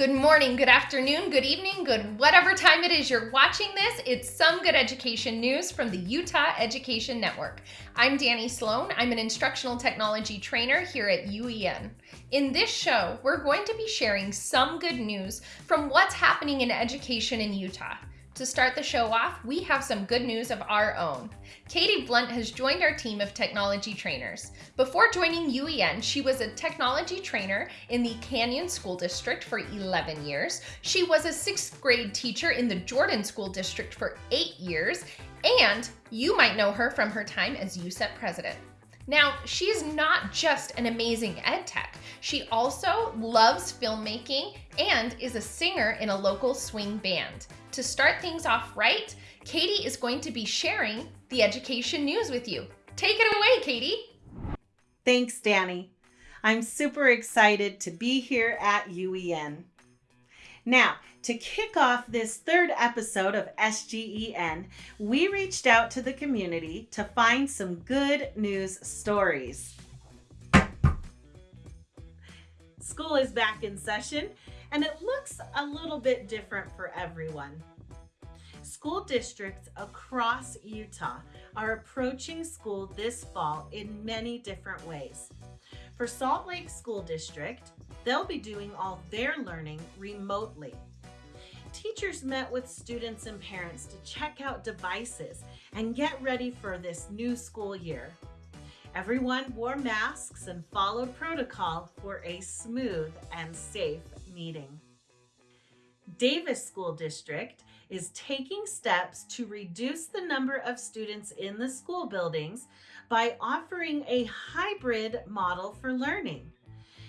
Good morning, good afternoon, good evening, good whatever time it is you're watching this. It's some good education news from the Utah Education Network. I'm Danny Sloan. I'm an instructional technology trainer here at UEN. In this show, we're going to be sharing some good news from what's happening in education in Utah. To start the show off, we have some good news of our own. Katie Blunt has joined our team of technology trainers. Before joining UEN, she was a technology trainer in the Canyon School District for 11 years. She was a sixth grade teacher in the Jordan School District for eight years, and you might know her from her time as USEP president. Now, she's not just an amazing ed tech. She also loves filmmaking and is a singer in a local swing band. To start things off right, Katie is going to be sharing the education news with you. Take it away, Katie. Thanks, Danny. I'm super excited to be here at UEN. Now, to kick off this third episode of SGEN, we reached out to the community to find some good news stories. School is back in session and it looks a little bit different for everyone. School districts across Utah are approaching school this fall in many different ways. For Salt Lake School District, they'll be doing all their learning remotely. Teachers met with students and parents to check out devices and get ready for this new school year. Everyone wore masks and followed protocol for a smooth and safe meeting. Davis School District is taking steps to reduce the number of students in the school buildings by offering a hybrid model for learning.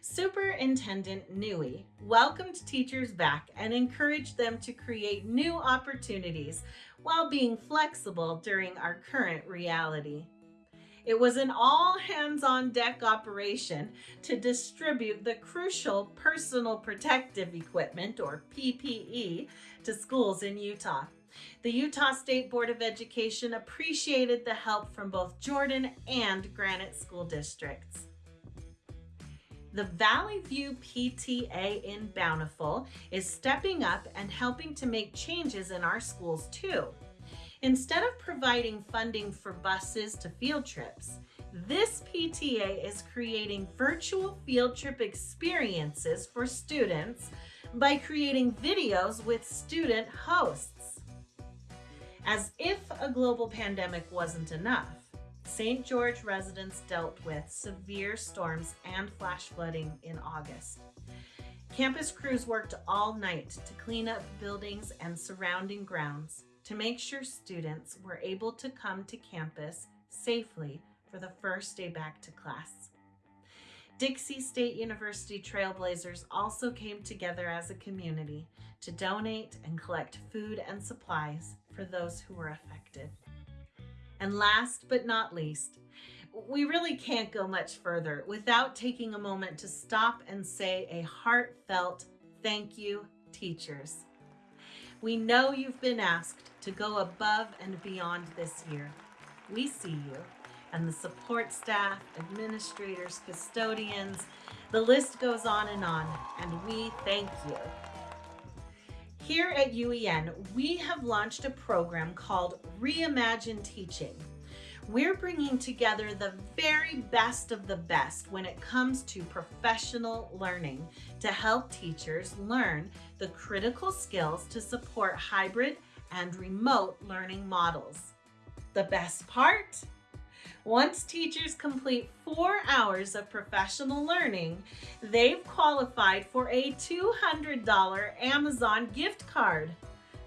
Superintendent Newey welcomed teachers back and encouraged them to create new opportunities while being flexible during our current reality. It was an all hands on deck operation to distribute the crucial personal protective equipment or PPE to schools in Utah. The Utah State Board of Education appreciated the help from both Jordan and Granite School Districts. The Valley View PTA in Bountiful is stepping up and helping to make changes in our schools too. Instead of providing funding for buses to field trips, this PTA is creating virtual field trip experiences for students by creating videos with student hosts. As if a global pandemic wasn't enough, St. George residents dealt with severe storms and flash flooding in August. Campus crews worked all night to clean up buildings and surrounding grounds to make sure students were able to come to campus safely for the first day back to class. Dixie State University Trailblazers also came together as a community to donate and collect food and supplies for those who were affected. And last but not least, we really can't go much further without taking a moment to stop and say a heartfelt thank you, teachers. We know you've been asked to go above and beyond this year. We see you and the support staff, administrators, custodians, the list goes on and on, and we thank you. Here at UEN, we have launched a program called Reimagine Teaching. We're bringing together the very best of the best when it comes to professional learning to help teachers learn the critical skills to support hybrid and remote learning models. The best part? Once teachers complete four hours of professional learning, they've qualified for a $200 Amazon gift card.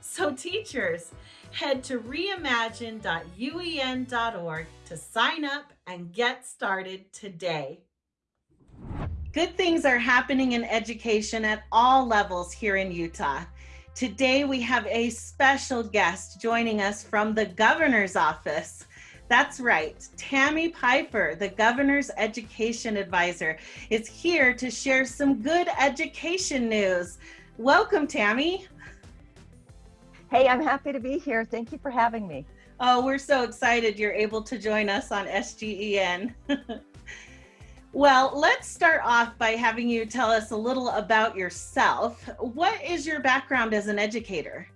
So teachers, head to reimagine.uen.org to sign up and get started today. Good things are happening in education at all levels here in Utah. Today we have a special guest joining us from the governor's office. That's right, Tammy Pyfer, the governor's education advisor, is here to share some good education news. Welcome, Tammy. Hey, I'm happy to be here. Thank you for having me. Oh, we're so excited you're able to join us on SGEN. well, let's start off by having you tell us a little about yourself. What is your background as an educator?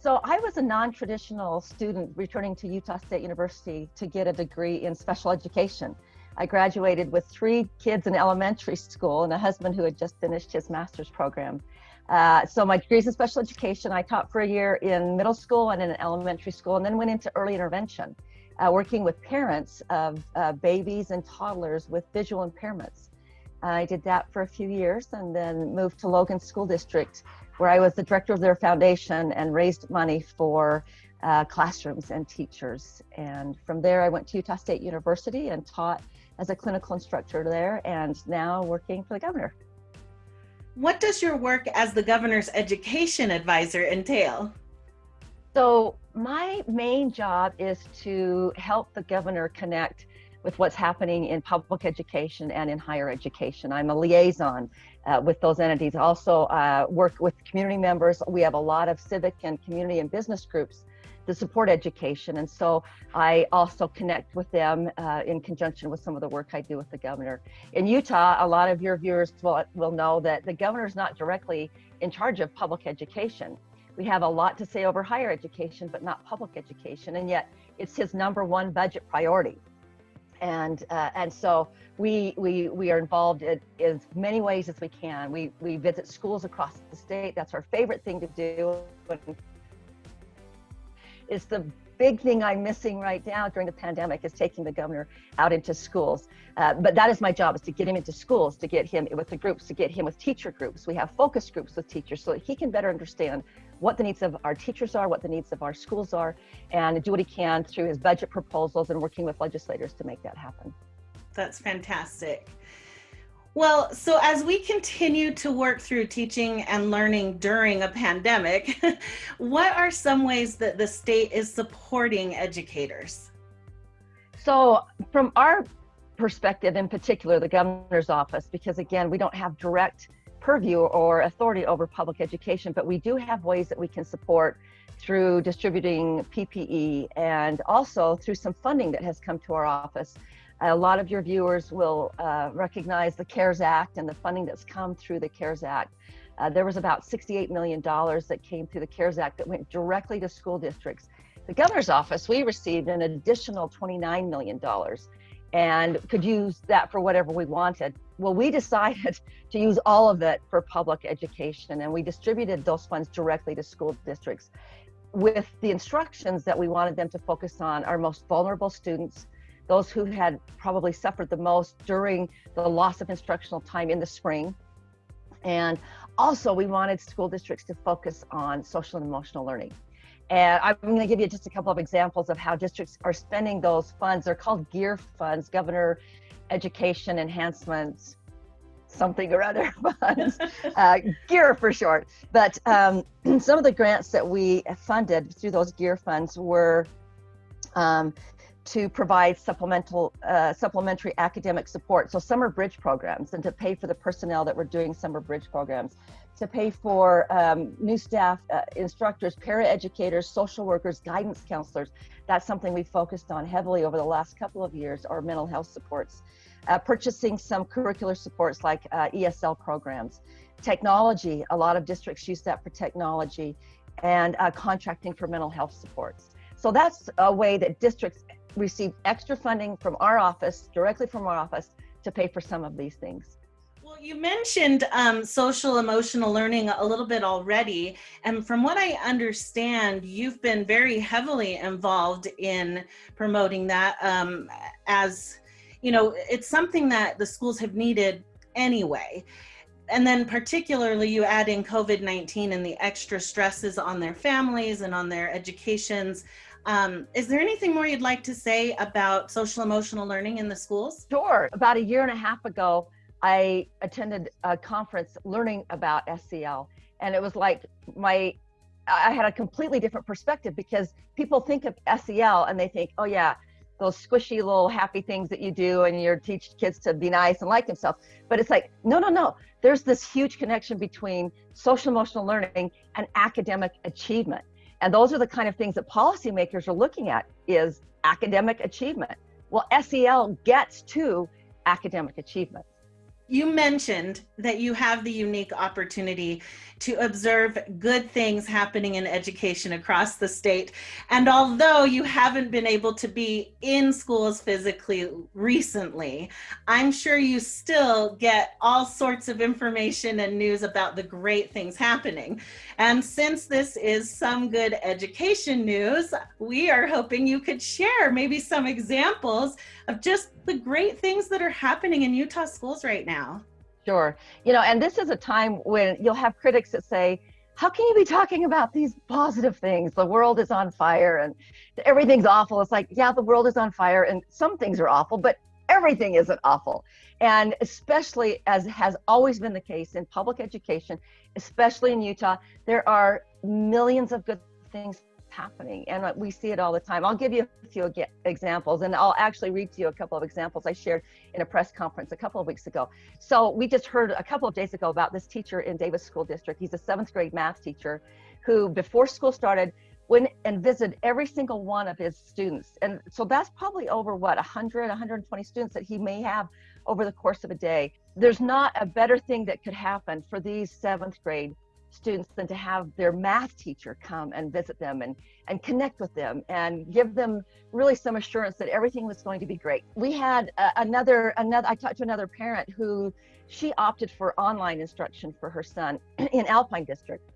So I was a non-traditional student returning to Utah State University to get a degree in special education. I graduated with three kids in elementary school and a husband who had just finished his master's program. Uh, so my degrees in special education, I taught for a year in middle school and in elementary school, and then went into early intervention, uh, working with parents of uh, babies and toddlers with visual impairments. I did that for a few years and then moved to Logan School District where I was the director of their foundation and raised money for uh, classrooms and teachers. And from there, I went to Utah State University and taught as a clinical instructor there and now working for the governor. What does your work as the governor's education advisor entail? So my main job is to help the governor connect with what's happening in public education and in higher education. I'm a liaison uh, with those entities. Also uh, work with community members. We have a lot of civic and community and business groups to support education. And so I also connect with them uh, in conjunction with some of the work I do with the governor. In Utah, a lot of your viewers will, will know that the governor is not directly in charge of public education. We have a lot to say over higher education, but not public education. And yet it's his number one budget priority and uh, and so we we we are involved in, in as many ways as we can. We we visit schools across the state. That's our favorite thing to do. It's the big thing I'm missing right now during the pandemic is taking the governor out into schools. Uh, but that is my job is to get him into schools, to get him with the groups, to get him with teacher groups. We have focus groups with teachers so that he can better understand what the needs of our teachers are, what the needs of our schools are, and do what he can through his budget proposals and working with legislators to make that happen. That's fantastic. Well, so as we continue to work through teaching and learning during a pandemic, what are some ways that the state is supporting educators? So, from our perspective, in particular, the governor's office, because again, we don't have direct purview or authority over public education, but we do have ways that we can support through distributing PPE and also through some funding that has come to our office. A lot of your viewers will uh, recognize the CARES Act and the funding that's come through the CARES Act. Uh, there was about $68 million that came through the CARES Act that went directly to school districts. The governor's office, we received an additional $29 million and could use that for whatever we wanted. Well, we decided to use all of it for public education and we distributed those funds directly to school districts with the instructions that we wanted them to focus on our most vulnerable students, those who had probably suffered the most during the loss of instructional time in the spring. And also we wanted school districts to focus on social and emotional learning. And I'm going to give you just a couple of examples of how districts are spending those funds. They're called GEAR funds, Governor Education Enhancements, something or other funds, uh, GEAR for short. But um, some of the grants that we funded through those GEAR funds were um, to provide supplemental uh, supplementary academic support so summer bridge programs and to pay for the personnel that were doing summer bridge programs to pay for um, new staff, uh, instructors, paraeducators, social workers, guidance counselors. That's something we focused on heavily over the last couple of years, or mental health supports. Uh, purchasing some curricular supports like uh, ESL programs. Technology, a lot of districts use that for technology, and uh, contracting for mental health supports. So that's a way that districts receive extra funding from our office, directly from our office, to pay for some of these things. Well, you mentioned um, social emotional learning a little bit already. And from what I understand, you've been very heavily involved in promoting that um, as, you know, it's something that the schools have needed anyway. And then particularly you add in COVID-19 and the extra stresses on their families and on their educations. Um, is there anything more you'd like to say about social emotional learning in the schools? Sure. About a year and a half ago, I attended a conference learning about SEL, and it was like my I had a completely different perspective because people think of SEL and they think, oh yeah, those squishy little happy things that you do and you teach kids to be nice and like themselves. But it's like, no, no, no. There's this huge connection between social emotional learning and academic achievement. And those are the kind of things that policymakers are looking at is academic achievement. Well, SEL gets to academic achievement. You mentioned that you have the unique opportunity to observe good things happening in education across the state. And although you haven't been able to be in schools physically recently, I'm sure you still get all sorts of information and news about the great things happening. And since this is some good education news, we are hoping you could share maybe some examples of just the great things that are happening in Utah schools right now. Sure. You know, and this is a time when you'll have critics that say, how can you be talking about these positive things? The world is on fire and everything's awful. It's like, yeah, the world is on fire and some things are awful, but everything isn't awful. And especially as has always been the case in public education, especially in Utah, there are millions of good things happening and uh, we see it all the time. I'll give you a few examples and I'll actually read to you a couple of examples I shared in a press conference a couple of weeks ago. So we just heard a couple of days ago about this teacher in Davis School District. He's a seventh grade math teacher who before school started went and visited every single one of his students. And so that's probably over what, 100, 120 students that he may have over the course of a day. There's not a better thing that could happen for these seventh grade students than to have their math teacher come and visit them and, and connect with them and give them really some assurance that everything was going to be great. We had uh, another, another, I talked to another parent who she opted for online instruction for her son in Alpine District.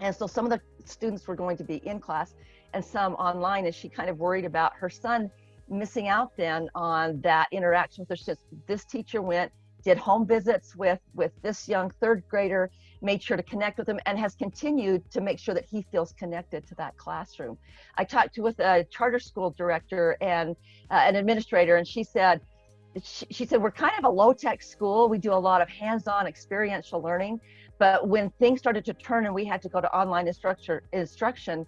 And so some of the students were going to be in class and some online and she kind of worried about her son missing out then on that interaction with her. Just this teacher went, did home visits with with this young third grader made sure to connect with him and has continued to make sure that he feels connected to that classroom. I talked to with a charter school director and uh, an administrator, and she said, she, she said, we're kind of a low tech school. We do a lot of hands on experiential learning. But when things started to turn and we had to go to online instruction, instruction,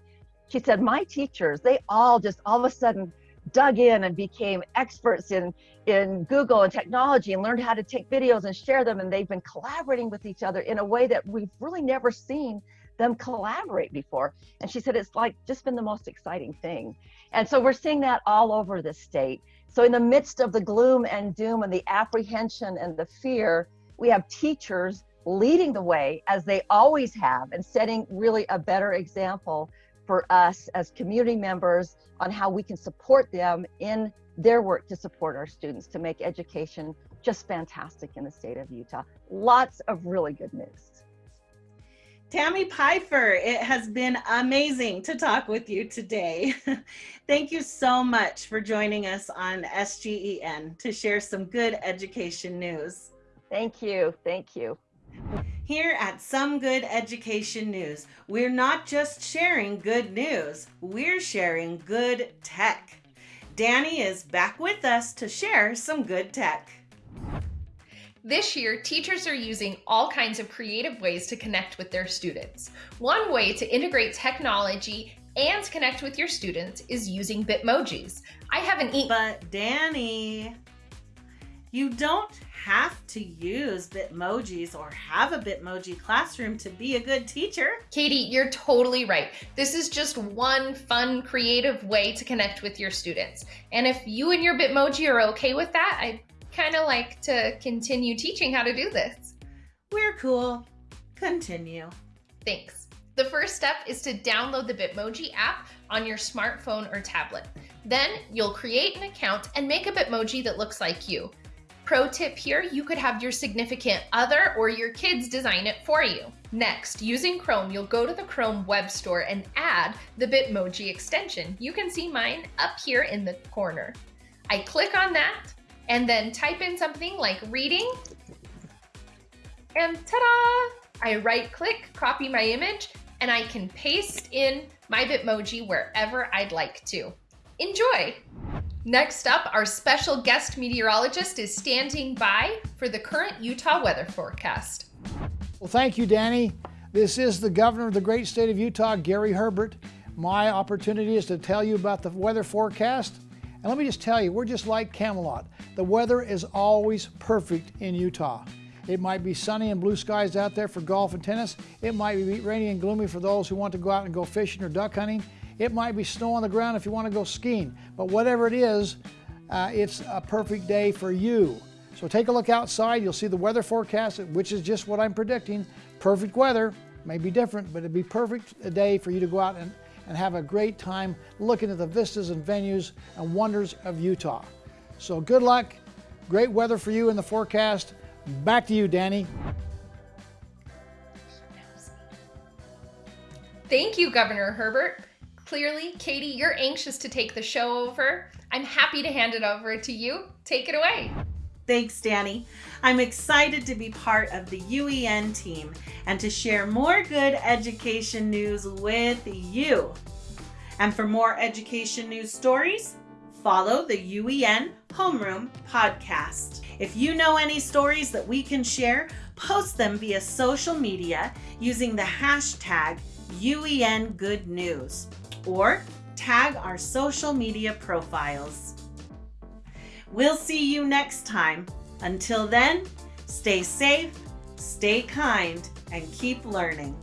she said, my teachers, they all just all of a sudden dug in and became experts in in Google and technology and learned how to take videos and share them. And they've been collaborating with each other in a way that we've really never seen them collaborate before. And she said it's like just been the most exciting thing. And so we're seeing that all over the state. So in the midst of the gloom and doom and the apprehension and the fear we have teachers leading the way as they always have and setting really a better example for us as community members on how we can support them in their work to support our students to make education just fantastic in the state of Utah. Lots of really good news. Tammy Pyfer, it has been amazing to talk with you today. Thank you so much for joining us on SGEN to share some good education news. Thank you. Thank you. Here at Some Good Education News, we're not just sharing good news, we're sharing good tech. Danny is back with us to share some good tech. This year, teachers are using all kinds of creative ways to connect with their students. One way to integrate technology and connect with your students is using Bitmojis. I haven't eaten- But Danny, you don't have to use Bitmojis or have a Bitmoji classroom to be a good teacher. Katie, you're totally right. This is just one fun, creative way to connect with your students. And if you and your Bitmoji are okay with that, I'd kind of like to continue teaching how to do this. We're cool. Continue. Thanks. The first step is to download the Bitmoji app on your smartphone or tablet. Then you'll create an account and make a Bitmoji that looks like you. Pro tip here, you could have your significant other or your kids design it for you. Next, using Chrome, you'll go to the Chrome web store and add the Bitmoji extension. You can see mine up here in the corner. I click on that and then type in something like reading and ta-da! I right click, copy my image, and I can paste in my Bitmoji wherever I'd like to. Enjoy! Next up, our special guest meteorologist is standing by for the current Utah weather forecast. Well, thank you, Danny. This is the governor of the great state of Utah, Gary Herbert. My opportunity is to tell you about the weather forecast. And let me just tell you, we're just like Camelot. The weather is always perfect in Utah. It might be sunny and blue skies out there for golf and tennis. It might be rainy and gloomy for those who want to go out and go fishing or duck hunting. It might be snow on the ground if you want to go skiing. But whatever it is, uh, it's a perfect day for you. So take a look outside. You'll see the weather forecast, which is just what I'm predicting. Perfect weather. May be different, but it'd be perfect a day for you to go out and, and have a great time looking at the vistas and venues and wonders of Utah. So good luck. Great weather for you in the forecast. Back to you, Danny. Thank you, Governor Herbert. Clearly, Katie, you're anxious to take the show over. I'm happy to hand it over to you. Take it away. Thanks, Danny. I'm excited to be part of the UEN team and to share more good education news with you. And for more education news stories, follow the UEN Homeroom podcast. If you know any stories that we can share, post them via social media using the hashtag UEN Good News or tag our social media profiles. We'll see you next time. Until then, stay safe, stay kind, and keep learning.